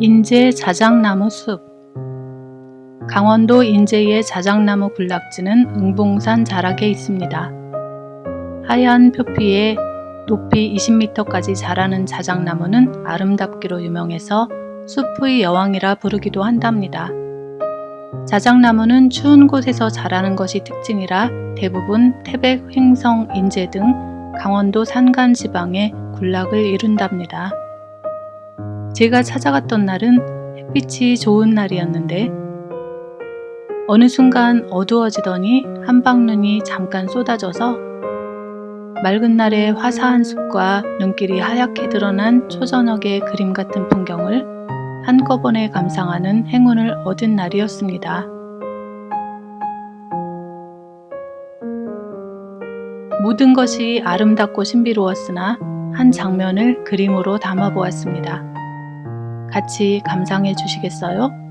인제 자작나무 숲 강원도 인제의 자작나무 군락지는 응봉산 자락에 있습니다. 하얀 표피에 높이 20m까지 자라는 자작나무는 아름답기로 유명해서 숲의 여왕이라 부르기도 한답니다. 자작나무는 추운 곳에서 자라는 것이 특징이라 대부분 태백, 횡성, 인제 등 강원도 산간 지방에 군락을 이룬답니다. 제가 찾아갔던 날은 햇빛이 좋은 날이었는데 어느 순간 어두워지더니 한방눈이 잠깐 쏟아져서 맑은 날의 화사한 숲과 눈길이 하얗게 드러난 초저녁의 그림 같은 풍경을 한꺼번에 감상하는 행운을 얻은 날이었습니다. 모든 것이 아름답고 신비로웠으나 한 장면을 그림으로 담아 보았습니다. 같이 감상해 주시겠어요?